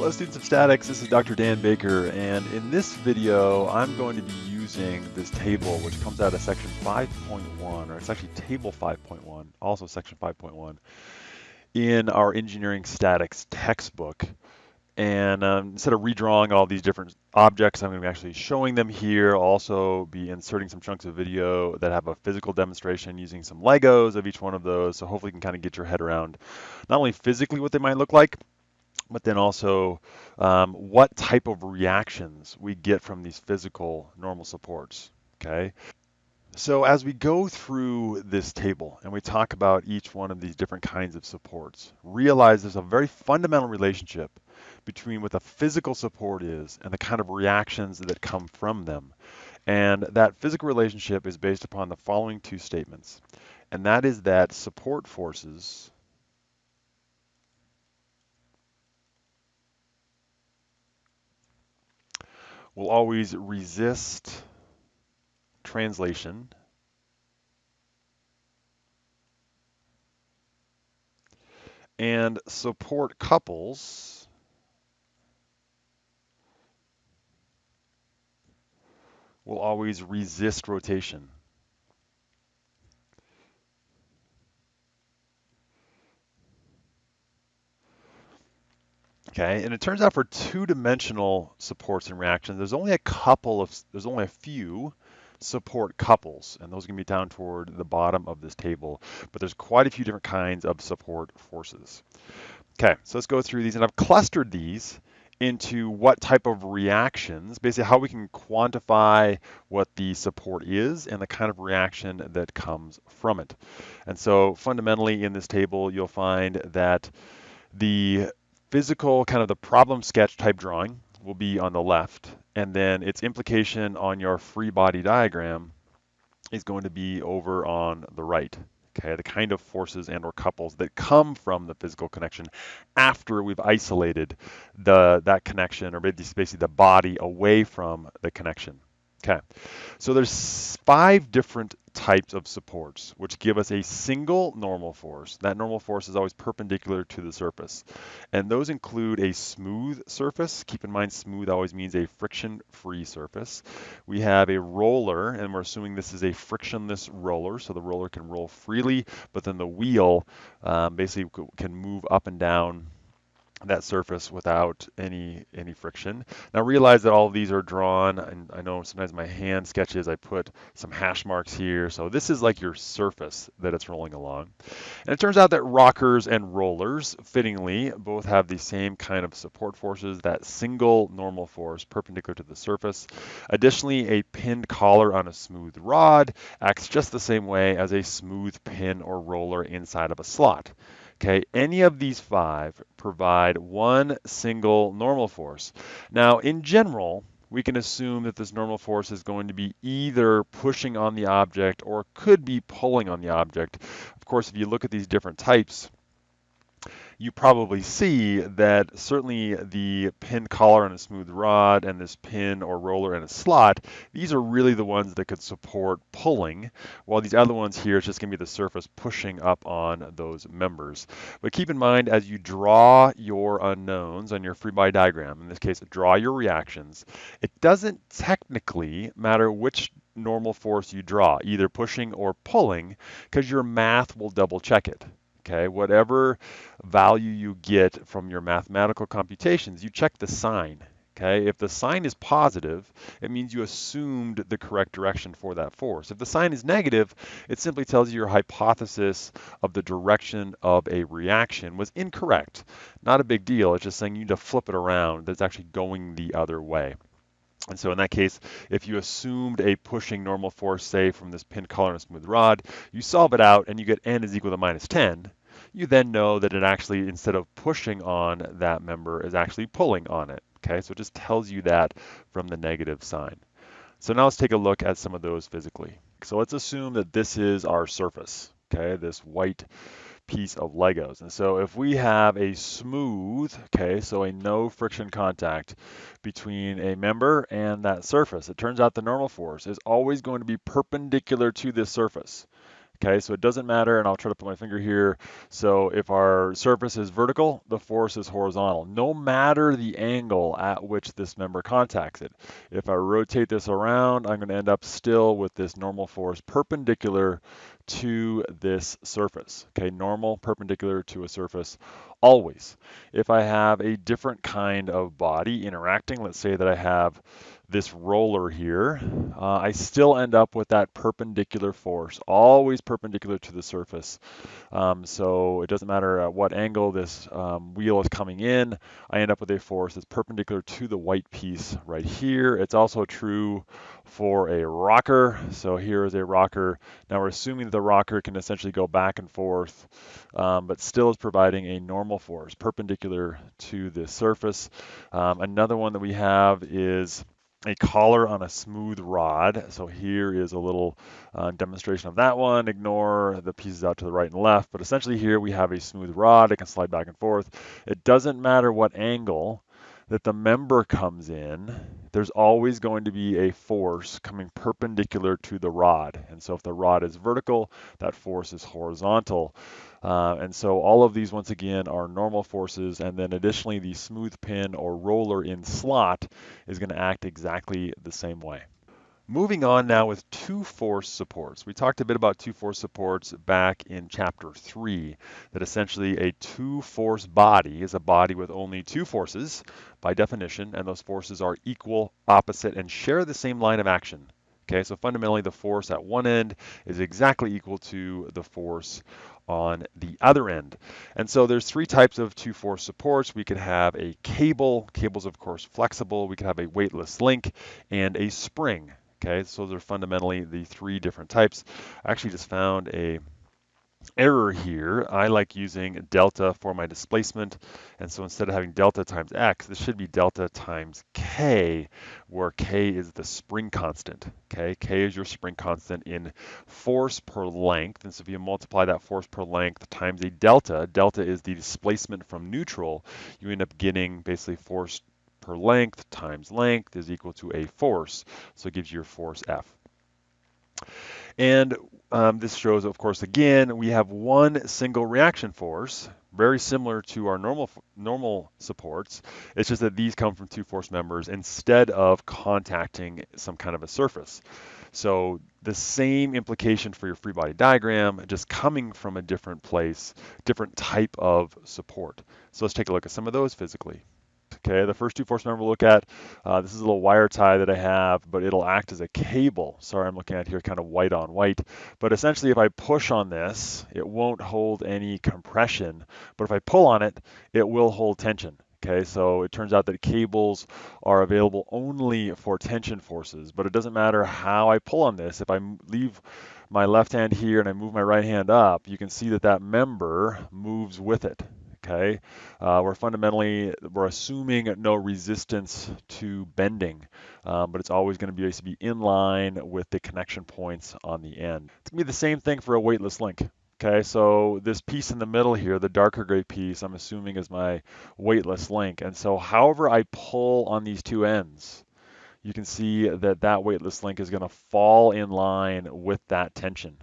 Hello students of statics, this is Dr. Dan Baker and in this video I'm going to be using this table which comes out of section 5.1 or it's actually table 5.1, also section 5.1 in our engineering statics textbook and um, instead of redrawing all these different objects I'm going to be actually showing them here, also be inserting some chunks of video that have a physical demonstration using some Legos of each one of those so hopefully you can kind of get your head around not only physically what they might look like but then also um, what type of reactions we get from these physical normal supports, okay? So as we go through this table and we talk about each one of these different kinds of supports, realize there's a very fundamental relationship between what the physical support is and the kind of reactions that come from them. And that physical relationship is based upon the following two statements. And that is that support forces will always resist translation and support couples will always resist rotation. Okay, and it turns out for two-dimensional supports and reactions, there's only a couple of, there's only a few support couples, and those can be down toward the bottom of this table, but there's quite a few different kinds of support forces. Okay, so let's go through these, and I've clustered these into what type of reactions, basically how we can quantify what the support is and the kind of reaction that comes from it. And so fundamentally in this table, you'll find that the physical kind of the problem sketch type drawing will be on the left, and then its implication on your free body diagram is going to be over on the right. Okay, the kind of forces and or couples that come from the physical connection after we've isolated the that connection or basically the body away from the connection. Okay, so there's five different types of supports which give us a single normal force. That normal force is always perpendicular to the surface. And those include a smooth surface. Keep in mind smooth always means a friction-free surface. We have a roller, and we're assuming this is a frictionless roller, so the roller can roll freely, but then the wheel um, basically can move up and down that surface without any any friction. Now realize that all of these are drawn, and I know sometimes my hand sketches, I put some hash marks here. So this is like your surface that it's rolling along. And it turns out that rockers and rollers, fittingly, both have the same kind of support forces, that single normal force perpendicular to the surface. Additionally, a pinned collar on a smooth rod acts just the same way as a smooth pin or roller inside of a slot. Okay, any of these five provide one single normal force. Now, in general, we can assume that this normal force is going to be either pushing on the object or could be pulling on the object. Of course, if you look at these different types, you probably see that certainly the pin collar on a smooth rod and this pin or roller in a slot, these are really the ones that could support pulling, while these other ones here, it's just gonna be the surface pushing up on those members. But keep in mind, as you draw your unknowns on your free body diagram, in this case, draw your reactions, it doesn't technically matter which normal force you draw, either pushing or pulling, because your math will double check it okay? Whatever value you get from your mathematical computations, you check the sign, okay? If the sign is positive, it means you assumed the correct direction for that force. If the sign is negative, it simply tells you your hypothesis of the direction of a reaction was incorrect. Not a big deal, it's just saying you need to flip it around, that's actually going the other way. And so in that case, if you assumed a pushing normal force, say from this pin collar and smooth rod, you solve it out and you get n is equal to minus 10, you then know that it actually, instead of pushing on that member, is actually pulling on it. Okay, so it just tells you that from the negative sign. So now let's take a look at some of those physically. So let's assume that this is our surface, okay, this white piece of Legos. And so if we have a smooth, okay, so a no friction contact between a member and that surface, it turns out the normal force is always going to be perpendicular to this surface. Okay, so it doesn't matter, and I'll try to put my finger here. So if our surface is vertical, the force is horizontal, no matter the angle at which this member contacts it. If I rotate this around, I'm going to end up still with this normal force perpendicular to this surface. Okay, normal perpendicular to a surface always. If I have a different kind of body interacting, let's say that I have this roller here, uh, I still end up with that perpendicular force, always perpendicular to the surface. Um, so it doesn't matter at what angle this um, wheel is coming in, I end up with a force that's perpendicular to the white piece right here. It's also true for a rocker. So here is a rocker. Now we're assuming the rocker can essentially go back and forth, um, but still is providing a normal force perpendicular to the surface. Um, another one that we have is a collar on a smooth rod. So here is a little uh, demonstration of that one. Ignore the pieces out to the right and left, but essentially here we have a smooth rod. It can slide back and forth. It doesn't matter what angle that the member comes in, there's always going to be a force coming perpendicular to the rod. And so if the rod is vertical, that force is horizontal. Uh, and so all of these, once again, are normal forces. And then additionally, the smooth pin or roller in slot is going to act exactly the same way. Moving on now with two force supports. We talked a bit about two force supports back in chapter three, that essentially a two force body is a body with only two forces by definition, and those forces are equal, opposite, and share the same line of action. Okay, so fundamentally the force at one end is exactly equal to the force on the other end. And so there's three types of two force supports. We could have a cable, cable's of course flexible, we could have a weightless link, and a spring. Okay, so those are fundamentally the three different types. I actually just found a error here. I like using delta for my displacement. And so instead of having delta times x, this should be delta times k, where k is the spring constant. Okay, k is your spring constant in force per length. And so if you multiply that force per length times a delta, delta is the displacement from neutral, you end up getting basically force per length times length is equal to a force. So it gives you your force F. And um, this shows, of course, again, we have one single reaction force, very similar to our normal normal supports. It's just that these come from two force members instead of contacting some kind of a surface. So the same implication for your free body diagram, just coming from a different place, different type of support. So let's take a look at some of those physically. Okay, the first two force member we'll look at, uh, this is a little wire tie that I have, but it'll act as a cable. Sorry, I'm looking at here kind of white on white. But essentially, if I push on this, it won't hold any compression. But if I pull on it, it will hold tension. Okay, so it turns out that cables are available only for tension forces, but it doesn't matter how I pull on this. If I leave my left hand here and I move my right hand up, you can see that that member moves with it okay? Uh, we're fundamentally, we're assuming no resistance to bending, um, but it's always gonna be, to be in line with the connection points on the end. It's gonna be the same thing for a weightless link. Okay, so this piece in the middle here, the darker gray piece, I'm assuming is my weightless link. And so however I pull on these two ends, you can see that that weightless link is going to fall in line with that tension.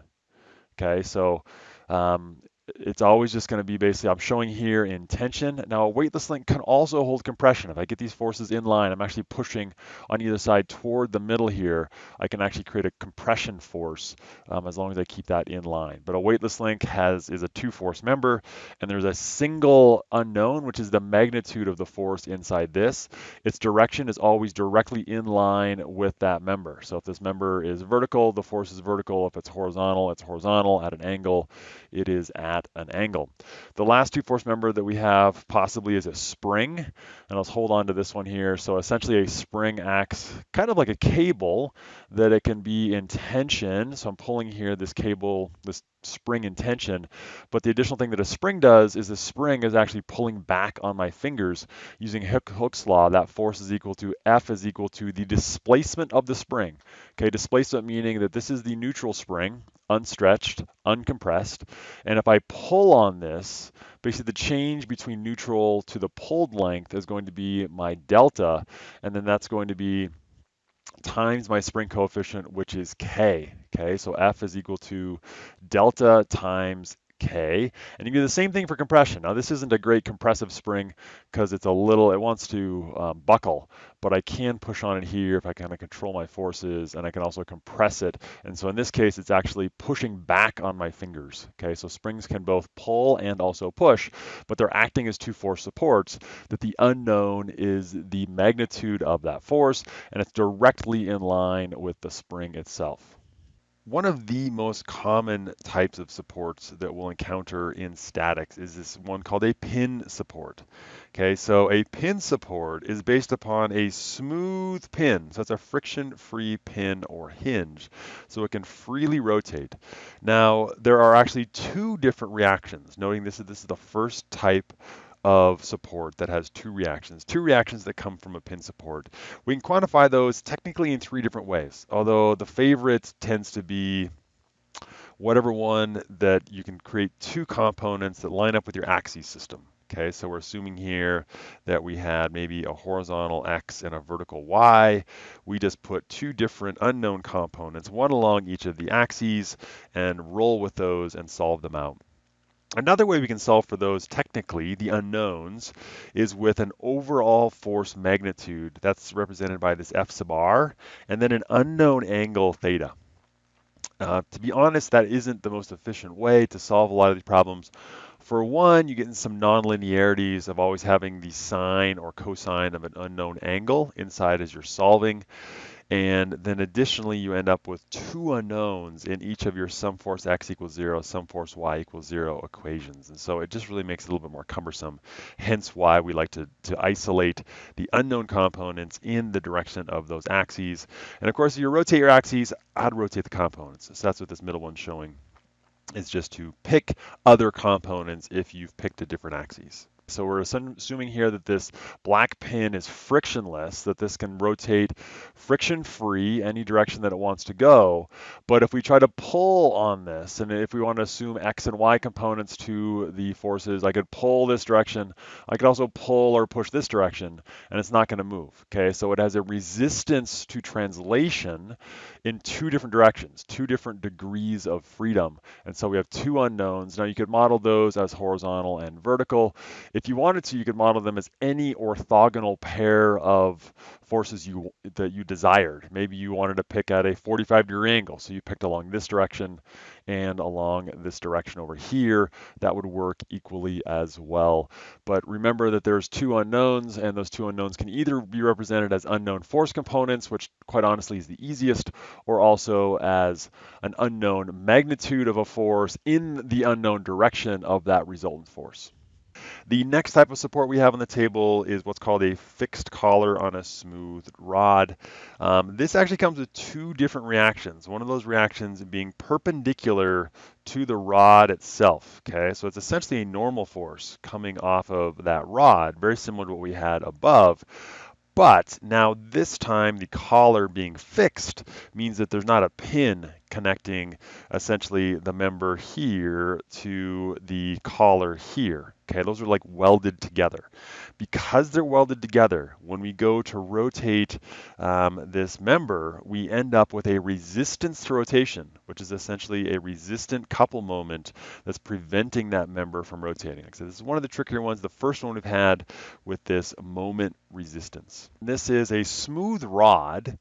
Okay, so um, it's always just going to be basically, I'm showing here in tension. Now a weightless link can also hold compression. If I get these forces in line, I'm actually pushing on either side toward the middle here, I can actually create a compression force um, as long as I keep that in line. But a weightless link has is a two force member and there's a single unknown, which is the magnitude of the force inside this. Its direction is always directly in line with that member. So if this member is vertical, the force is vertical. If it's horizontal, it's horizontal at an angle. It is at at an angle. The last two force member that we have possibly is a spring, and let's hold on to this one here. So essentially a spring acts kind of like a cable that it can be in tension. So I'm pulling here this cable, this spring in tension. But the additional thing that a spring does is the spring is actually pulling back on my fingers using Hooke's law. That force is equal to F is equal to the displacement of the spring. Okay, displacement meaning that this is the neutral spring, unstretched, uncompressed. And if I pull on this, basically the change between neutral to the pulled length is going to be my delta. And then that's going to be times my spring coefficient, which is K. Okay, so F is equal to delta times K. And you do the same thing for compression. Now this isn't a great compressive spring because it's a little, it wants to um, buckle, but I can push on it here if I kind of control my forces and I can also compress it. And so in this case, it's actually pushing back on my fingers. Okay, so springs can both pull and also push, but they're acting as two force supports that the unknown is the magnitude of that force and it's directly in line with the spring itself. One of the most common types of supports that we'll encounter in statics is this one called a pin support. Okay, so a pin support is based upon a smooth pin. So it's a friction-free pin or hinge. So it can freely rotate. Now, there are actually two different reactions, noting this is, this is the first type of support that has two reactions, two reactions that come from a pin support. We can quantify those technically in three different ways, although the favorite tends to be whatever one that you can create two components that line up with your axis system. Okay, so we're assuming here that we had maybe a horizontal X and a vertical Y. We just put two different unknown components, one along each of the axes, and roll with those and solve them out. Another way we can solve for those technically, the unknowns, is with an overall force magnitude that's represented by this F sub r, and then an unknown angle theta. Uh, to be honest, that isn't the most efficient way to solve a lot of these problems. For one, you get in some nonlinearities of always having the sine or cosine of an unknown angle inside as you're solving. And then additionally, you end up with two unknowns in each of your sum force x equals zero, sum force y equals zero equations. And so it just really makes it a little bit more cumbersome, hence why we like to, to isolate the unknown components in the direction of those axes. And of course, if you rotate your axes, to rotate the components. So that's what this middle one's showing, is just to pick other components if you've picked a different axes. So we're assuming here that this black pin is frictionless, that this can rotate friction-free any direction that it wants to go. But if we try to pull on this, and if we want to assume X and Y components to the forces, I could pull this direction. I could also pull or push this direction, and it's not going to move. Okay, so it has a resistance to translation in two different directions, two different degrees of freedom. And so we have two unknowns. Now you could model those as horizontal and vertical. If you wanted to, you could model them as any orthogonal pair of forces you that you desired. Maybe you wanted to pick at a 45 degree angle, so you picked along this direction and along this direction over here. That would work equally as well. But remember that there's two unknowns, and those two unknowns can either be represented as unknown force components, which quite honestly is the easiest, or also as an unknown magnitude of a force in the unknown direction of that resultant force. The next type of support we have on the table is what's called a fixed collar on a smooth rod. Um, this actually comes with two different reactions. One of those reactions being perpendicular to the rod itself, okay? So it's essentially a normal force coming off of that rod, very similar to what we had above. But now this time the collar being fixed means that there's not a pin connecting essentially the member here to the collar here. Okay, those are like welded together. Because they're welded together, when we go to rotate um, this member, we end up with a resistance to rotation, which is essentially a resistant couple moment that's preventing that member from rotating. So this is one of the trickier ones. The first one we've had with this moment resistance. This is a smooth rod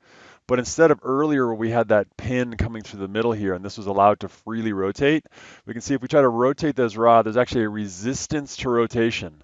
but instead of earlier where we had that pin coming through the middle here and this was allowed to freely rotate, we can see if we try to rotate this rod, there's actually a resistance to rotation.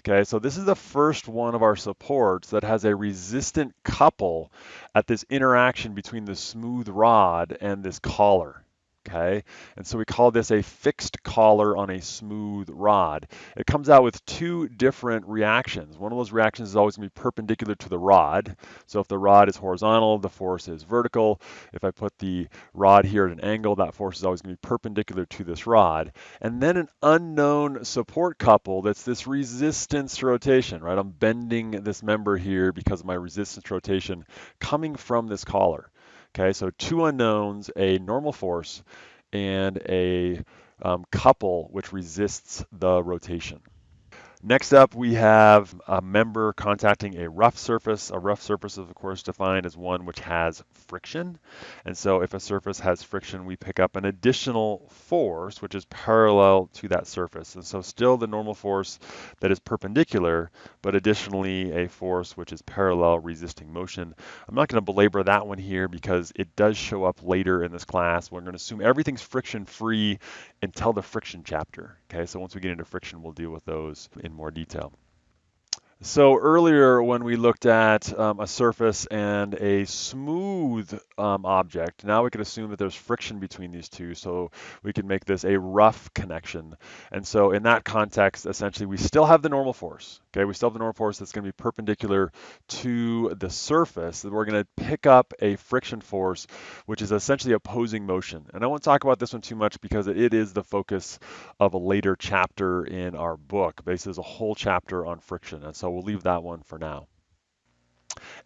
Okay, so this is the first one of our supports that has a resistant couple at this interaction between the smooth rod and this collar okay? And so we call this a fixed collar on a smooth rod. It comes out with two different reactions. One of those reactions is always gonna be perpendicular to the rod. So if the rod is horizontal, the force is vertical. If I put the rod here at an angle, that force is always gonna be perpendicular to this rod. And then an unknown support couple that's this resistance rotation, right? I'm bending this member here because of my resistance rotation coming from this collar. Okay, so two unknowns, a normal force, and a um, couple which resists the rotation. Next up, we have a member contacting a rough surface. A rough surface is, of course, defined as one which has friction. And so if a surface has friction, we pick up an additional force, which is parallel to that surface. And so still the normal force that is perpendicular, but additionally a force which is parallel resisting motion. I'm not going to belabor that one here because it does show up later in this class. We're going to assume everything's friction free until the friction chapter. Okay, so once we get into friction, we'll deal with those in more detail. So earlier when we looked at um, a surface and a smooth um, object, now we can assume that there's friction between these two, so we can make this a rough connection. And so in that context, essentially, we still have the normal force. Okay, we still have the normal force that's going to be perpendicular to the surface. We're going to pick up a friction force, which is essentially opposing motion. And I won't talk about this one too much because it is the focus of a later chapter in our book. Basically, there's a whole chapter on friction. And so we'll leave that one for now.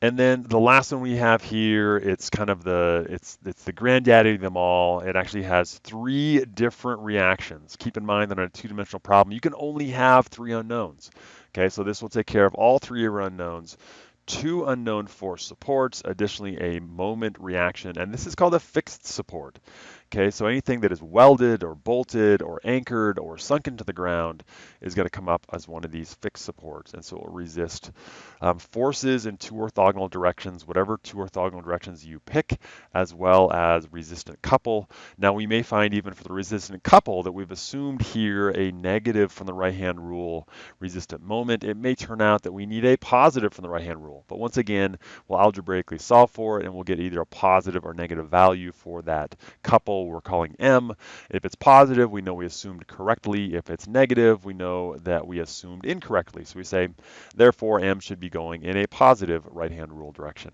And then the last one we have here, it's kind of the it's it's the granddaddy of them all. It actually has three different reactions. Keep in mind that on a two-dimensional problem, you can only have three unknowns. Okay, so this will take care of all three of our unknowns two unknown force supports, additionally a moment reaction, and this is called a fixed support. Okay, so anything that is welded or bolted or anchored or sunk into the ground is going to come up as one of these fixed supports, and so it will resist um, forces in two orthogonal directions, whatever two orthogonal directions you pick, as well as resistant couple. Now we may find even for the resistant couple that we've assumed here a negative from the right-hand rule resistant moment. It may turn out that we need a positive from the right-hand rule, but once again, we'll algebraically solve for it, and we'll get either a positive or negative value for that couple we're calling M. If it's positive, we know we assumed correctly. If it's negative, we know that we assumed incorrectly. So we say, therefore, M should be going in a positive right-hand rule direction.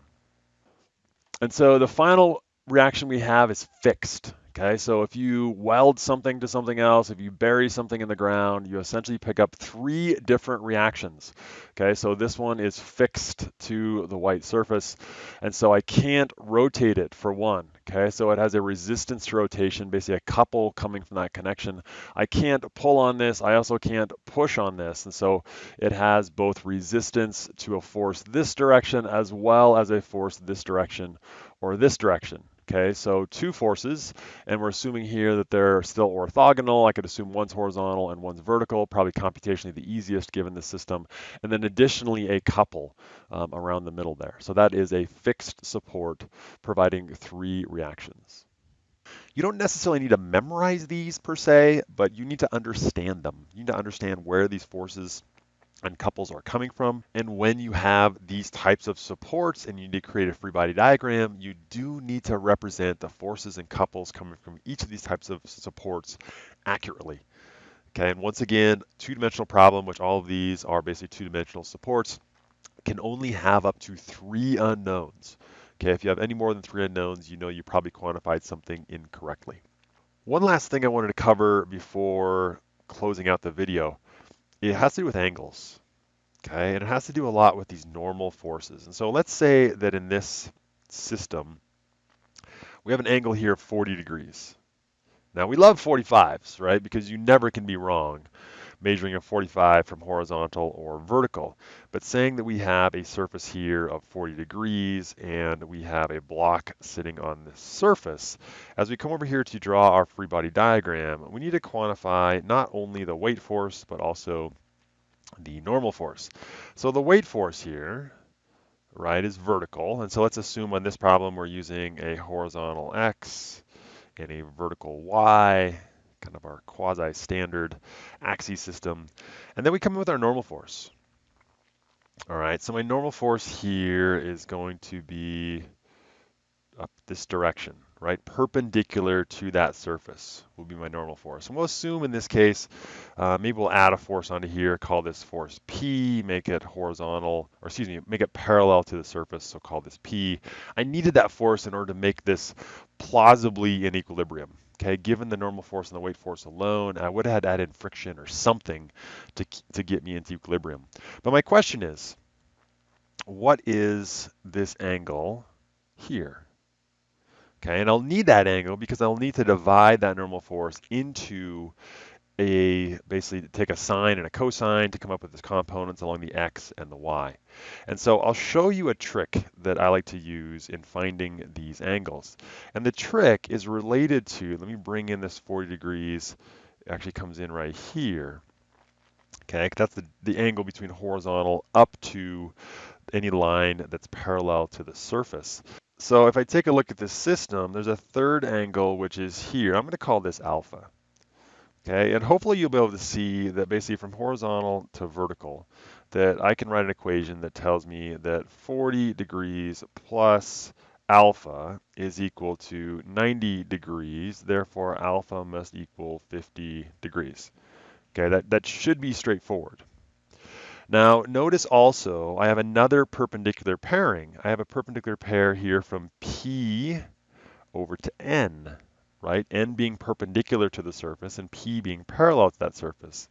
And so the final reaction we have is fixed. Okay, so if you weld something to something else, if you bury something in the ground, you essentially pick up three different reactions. Okay, so this one is fixed to the white surface, and so I can't rotate it for one. Okay, so it has a resistance to rotation, basically a couple coming from that connection. I can't pull on this, I also can't push on this, and so it has both resistance to a force this direction as well as a force this direction or this direction. Okay, so two forces, and we're assuming here that they're still orthogonal. I could assume one's horizontal and one's vertical, probably computationally the easiest given the system. And then additionally a couple um, around the middle there. So that is a fixed support providing three reactions. You don't necessarily need to memorize these per se, but you need to understand them. You need to understand where these forces and couples are coming from. And when you have these types of supports and you need to create a free body diagram, you do need to represent the forces and couples coming from each of these types of supports accurately. Okay, and once again, two-dimensional problem, which all of these are basically two-dimensional supports, can only have up to three unknowns. Okay, if you have any more than three unknowns, you know you probably quantified something incorrectly. One last thing I wanted to cover before closing out the video it has to do with angles, okay? And it has to do a lot with these normal forces. And so let's say that in this system, we have an angle here of 40 degrees. Now we love 45s, right? Because you never can be wrong measuring a 45 from horizontal or vertical. But saying that we have a surface here of 40 degrees and we have a block sitting on this surface, as we come over here to draw our free body diagram, we need to quantify not only the weight force, but also the normal force. So the weight force here, right, is vertical. And so let's assume on this problem we're using a horizontal X and a vertical Y kind of our quasi-standard axis system. And then we come in with our normal force. All right, so my normal force here is going to be up this direction, right? Perpendicular to that surface will be my normal force. And we'll assume in this case, uh, maybe we'll add a force onto here, call this force P, make it horizontal, or excuse me, make it parallel to the surface, so call this P. I needed that force in order to make this plausibly in equilibrium. Okay, given the normal force and the weight force alone, I would have had to add in friction or something to, to get me into equilibrium. But my question is, what is this angle here? Okay, and I'll need that angle because I'll need to divide that normal force into a basically take a sine and a cosine to come up with the components along the x and the y. And so I'll show you a trick that I like to use in finding these angles. And the trick is related to, let me bring in this 40 degrees, actually comes in right here. Okay, that's the, the angle between horizontal up to any line that's parallel to the surface. So if I take a look at this system, there's a third angle which is here. I'm going to call this alpha. Okay, and hopefully you'll be able to see that basically from horizontal to vertical, that I can write an equation that tells me that 40 degrees plus alpha is equal to 90 degrees, therefore alpha must equal 50 degrees. Okay, that, that should be straightforward. Now notice also I have another perpendicular pairing. I have a perpendicular pair here from P over to N right? N being perpendicular to the surface and P being parallel to that surface.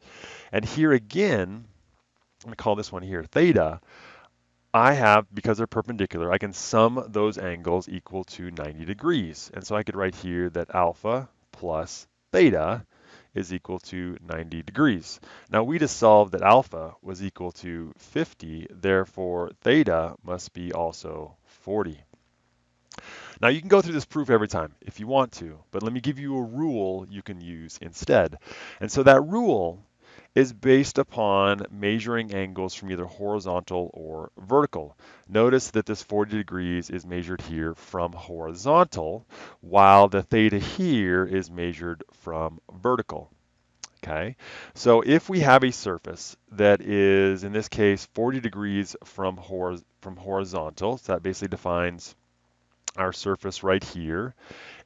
And here again, I'm gonna call this one here theta, I have, because they're perpendicular, I can sum those angles equal to 90 degrees. And so I could write here that alpha plus theta is equal to 90 degrees. Now we just solved that alpha was equal to 50, therefore theta must be also 40. Now you can go through this proof every time if you want to, but let me give you a rule you can use instead. And so that rule is based upon measuring angles from either horizontal or vertical. Notice that this 40 degrees is measured here from horizontal, while the theta here is measured from vertical. Okay, so if we have a surface that is, in this case, 40 degrees from, hor from horizontal, so that basically defines our surface right here.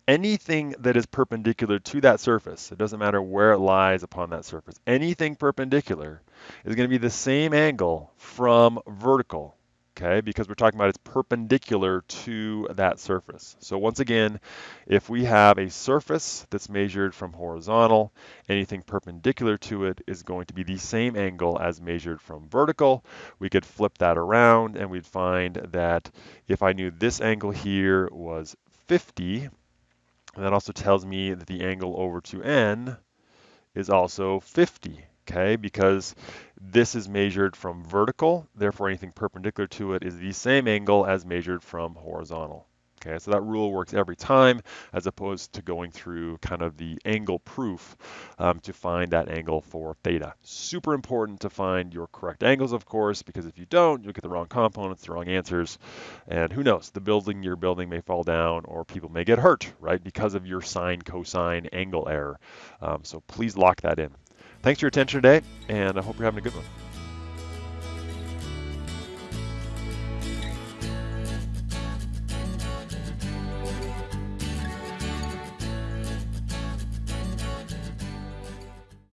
Anything that is perpendicular to that surface, it doesn't matter where it lies upon that surface, anything perpendicular is going to be the same angle from vertical okay, because we're talking about it's perpendicular to that surface. So once again, if we have a surface that's measured from horizontal, anything perpendicular to it is going to be the same angle as measured from vertical. We could flip that around and we'd find that if I knew this angle here was 50, that also tells me that the angle over to n is also 50 okay? Because this is measured from vertical, therefore anything perpendicular to it is the same angle as measured from horizontal. Okay, so that rule works every time as opposed to going through kind of the angle proof um, to find that angle for theta. Super important to find your correct angles, of course, because if you don't, you'll get the wrong components, the wrong answers, and who knows, the building you're building may fall down or people may get hurt, right, because of your sine, cosine, angle error. Um, so please lock that in. Thanks for your attention today, and I hope you're having a good one.